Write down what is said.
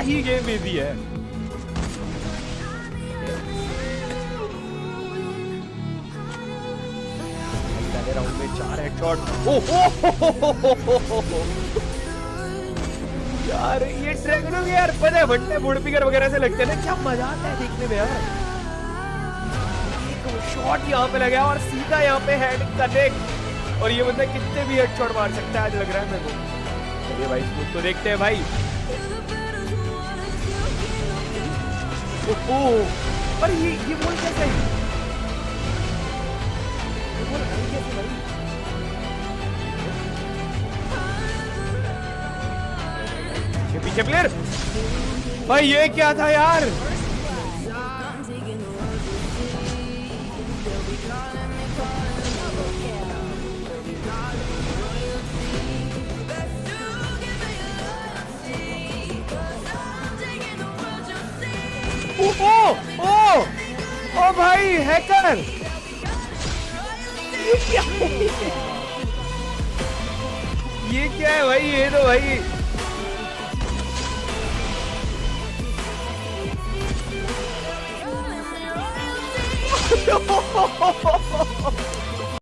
ही game easy है। पहले round में चार हेडशॉट ओहो यार ये ड्रैगनों के यार पता है भट्टे वगैरह से लगते हैं ना क्या मज़ा आता है देखने में यार। एक शॉट यहाँ पे लगा और सीधा यहाँ पे हेड कनेक्ट और ये बंदा कितने भी हेड शॉट मार सकता है आज लग रहा है मेरे को। चलिए भाई तो देखते हैं भाई। ओहो पर ये ये बोल कैसे है? ये बोल कैसे भाई? पीछे पीछे प्लेयर भाई ये क्या था यार? ओ ओ ओ भाई, हैकर। ये क्या है ये क्या है भाई? ये तो भाई